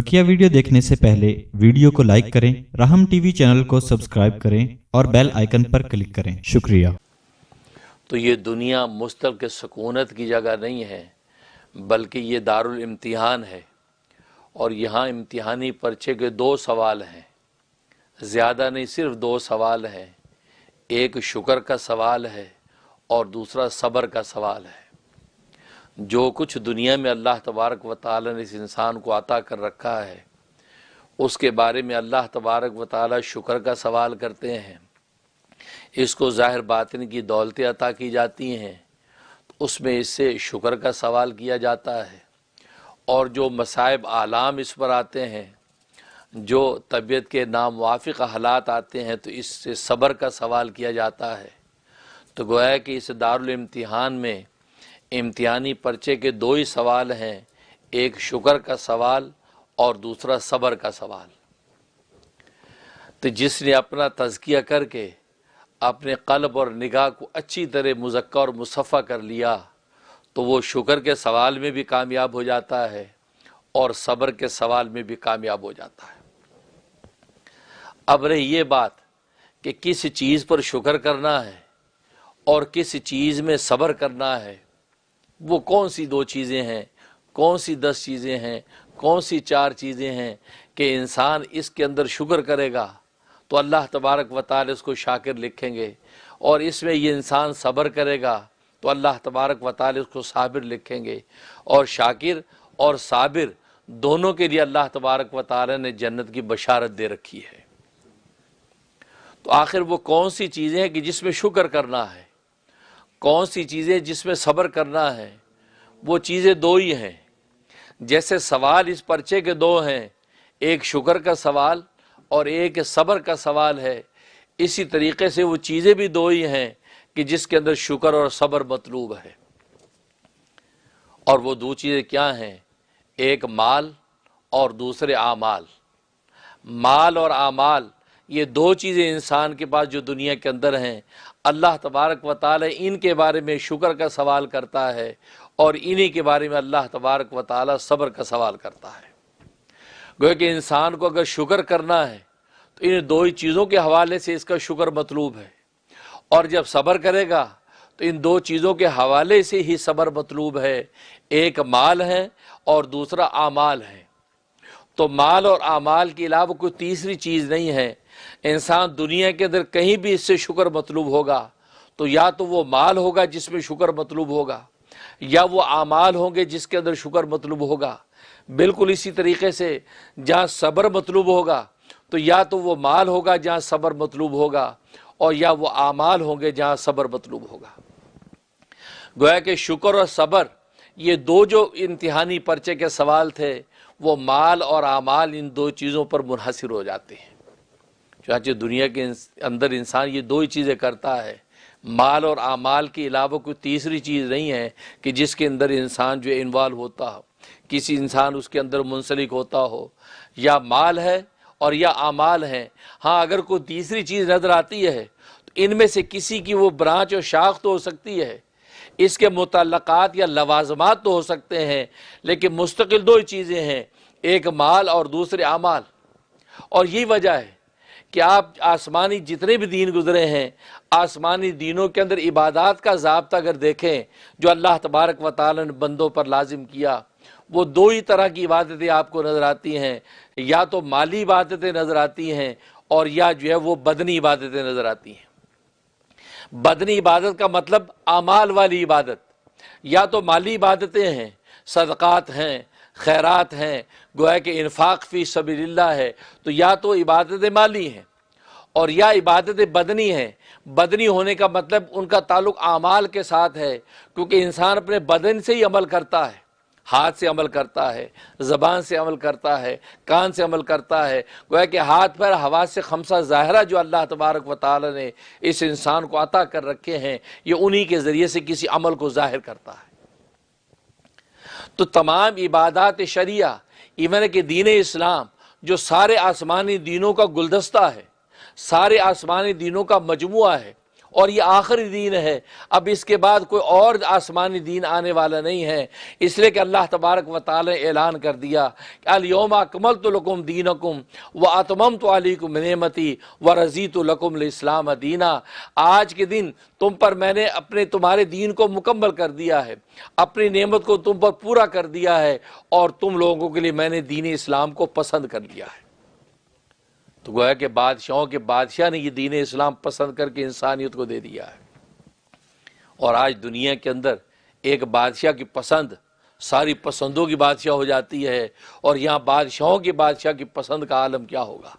بکیا video دیکھنے سے پہلے ویڈیو کو لائک کریں، رحم ٹی وی چینل کو سبسکرائب کریں اور بیل آئیکن پر کلک کریں۔ شکریہ۔ تو یہ دنیا مستل کے سکونت کی جگہ نہیں ہے، بلکہ یہ دارالامتحان ہے۔ اور یہاں امتحانی پرچے کے دو سوال ہیں۔ زیادہ نہیں، صرف دو سوال ہیں۔ ایک شکر کا سوال ہے اور دوسرا صبر کا سوال ہے۔ جو کچھ دنیا میں اللہ تبارک و تعالی نے اس انسان کو عطا کر رکھا ہے، اس کے بارے میں اللہ تبارک و تعالی شکر کا سوال کرتے ہیں۔ اس کو ظاہر باطن کی دولتیں عطا کی جاتی ہیں اس میں اس سے شکر کا سوال کیا جاتا ہے۔ اور جو مصائب عالام اس پر آتے ہیں، جو طبیعت کے ناموافق حالات آتے ہیں، تو اس سے صبر کا سوال کیا جاتا ہے۔ تو گویا کہ اس دارالامتحان میں امتحانی پرچے کے دو ہی سوال ہیں، ایک شکر کا سوال اور دوسرا صبر کا سوال۔ تو جس نے اپنا تزکیہ کر کے اپنے قلب اور نگاہ کو اچھی طرح مذکہ اور مصفہ کر لیا، تو وہ شکر کے سوال میں بھی کامیاب ہو جاتا ہے اور صبر کے سوال میں بھی کامیاب ہو جاتا ہے۔ اب رہی یہ بات کہ کس چیز پر شکر کرنا ہے اور کس چیز میں صبر کرنا ہے۔ وہ کون سی دو چیزیں ہیں؟ کون سی دس چیزیں ہیں؟ کون سی چار چیزیں ہیں کہ انسان اس کے اندر شکر کرے گا؟ تو اللہ تبارک و تعالی اس کو شاکر لکھیں گے اور اس میں یہ انسان صبر کرے گا تو اللہ تبارک و تعالی اس کو صابر لکھیں گے اور شاکر اور صابر دونوں کے لیے اللہ تبارک و تعالی نے جنت کی بشارت دے رکھی ہے۔ تو آخر وہ کون سی چیزیں ہیں کہ جس میں شکر کرنا ہے؟ کون سی چیزیں جس میں صبر کرنا ہے، وہ چیزیں دو ہی ہیں۔ جیسے سوال اس پرچے کے دو ہیں، ایک شکر کا سوال اور ایک صبر کا سوال ہے۔ اسی طریقے سے وہ چیزیں بھی دو ہی ہیں کہ جس کے اندر شکر اور صبر مطلوب ہے۔ اور وہ دو چیزیں کیا ہیں؟ ایک مال اور دوسرے اعمال۔ مال اور اعمال یہ دو چیزیں انسان کے پاس جو دنیا کے اندر ہیں، اللہ تبارک و تعالی ان کے بارے میں شکر کا سوال کرتا ہے اور انہی کے بارے میں اللہ تبارک و تعالی صبر کا سوال کرتا ہے۔ گویا کہ انسان کو اگر شکر کرنا ہے تو ان دو ہی چیزوں کے حوالے سے اس کا شکر مطلوب ہے۔ اور جب صبر کرے گا تو ان دو چیزوں کے حوالے سے ہی صبر مطلوب ہے۔ ایک مال ہے اور دوسرا اعمال ہے۔ تو مال اور اعمال کے علاوہ کوئی تیسری چیز نہیں ہے۔ انسان دنیا کے اندر کہیں بھی اس سے شکر مطلوب ہوگا۔ تو یا تو وہ مال ہوگا جس میں شکر مطلوب ہوگا، یا وہ اعمال ہوں گے جس کے اندر شکر مطلوب ہوگا۔ بالکل اسی طریقے سے جہاں صبر مطلوب ہوگا، تو یا تو وہ مال ہوگا جہاں صبر مطلوب ہوگا، اور یا وہ اعمال ہوں گے جہاں صبر مطلوب ہوگا۔ گویا کہ شکر اور صبر یہ دو جو امتحانی پرچے کے سوال تھے وہ مال اور اعمال ان دو چیزوں پر منحصر ہو جاتے ہیں۔ چنانچہ دنیا کے اندر انسان یہ دو ہی چیزیں کرتا ہے۔ مال اور اعمال کے علاوہ کوئی تیسری چیز نہیں ہے کہ جس کے اندر انسان جو انوالو ہوتا ہو۔ کسی انسان اس کے اندر منسلک ہوتا ہو۔ یا مال ہے اور یا اعمال ہیں۔ ہاں اگر کوئی تیسری چیز نظر آتی ہے تو ان میں سے کسی کی وہ برانچ اور شاخ تو ہو سکتی ہے۔ اس کے متعلقات یا لوازمات تو ہو سکتے ہیں، لیکن مستقل دو ہی چیزیں ہیں، ایک مال اور دوسرے اعمال۔ اور یہی وجہ ہے کہ آپ آسمانی جتنے بھی دین گزرے ہیں، آسمانی دینوں کے اندر عبادات کا ضابطہ اگر دیکھیں، جو اللہ تبارک و تعالی نے بندوں پر لازم کیا، وہ دو ہی طرح کی عبادتیں آپ کو نظر آتی ہیں۔ یا تو مالی عبادتیں نظر آتی ہیں اور یا جو ہے وہ بدنی عبادتیں نظر آتی ہیں۔ بدنی عبادت کا مطلب اعمال والی عبادت۔ یا تو مالی عبادتیں ہیں، صدقات ہیں، خیرات ہیں، گویا کہ انفاق فی سبیل اللہ ہے، تو یا تو عبادت مالی ہیں اور یا عبادت بدنی ہیں۔ بدنی ہونے کا مطلب ان کا تعلق اعمال کے ساتھ ہے، کیونکہ انسان اپنے بدن سے ہی عمل کرتا ہے۔ ہاتھ سے عمل کرتا ہے، زبان سے عمل کرتا ہے، کان سے عمل کرتا ہے۔ گویا کہ ہاتھ پر ہوا سے خمسہ ظاہرہ جو اللہ تبارک و تعالی نے اس انسان کو عطا کر رکھے ہیں، یہ انہی کے ذریعے سے کسی عمل کو ظاہر کرتا ہے۔ تو تمام عبادات شریعہ، ایون کہ دین اسلام، جو سارے آسمانی دینوں کا گلدستہ ہے، سارے آسمانی دینوں کا مجموعہ ہے اور یہ آخری دین ہے۔ اب اس کے بعد کوئی اور آسمانی دین آنے والا نہیں ہے۔ اس لیے کہ اللہ تبارک و تعالی نے اعلان کر دیا کہ الیوم اکملت لکم دینکم و اتممت علیکم نعمتی و رضیت لکم الاسلام دینا۔ آج کے دن تم پر میں نے اپنے تمہارے دین کو مکمل کر دیا ہے۔ اپنی نعمت کو تم پر پورا کر دیا ہے۔ اور تم لوگوں کے لیے میں نے دین اسلام کو پسند کر لیا ہے۔ تو گویا کہ بادشاہوں کے بادشاہ نے یہ دین اسلام پسند کر کے انسانیت کو دے دیا ہے۔ اور آج دنیا کے اندر ایک بادشاہ کی پسند ساری پسندوں کی بادشاہ ہو جاتی ہے اور یہاں بادشاہوں کی بادشاہ کی پسند کا عالم کیا ہوگا؟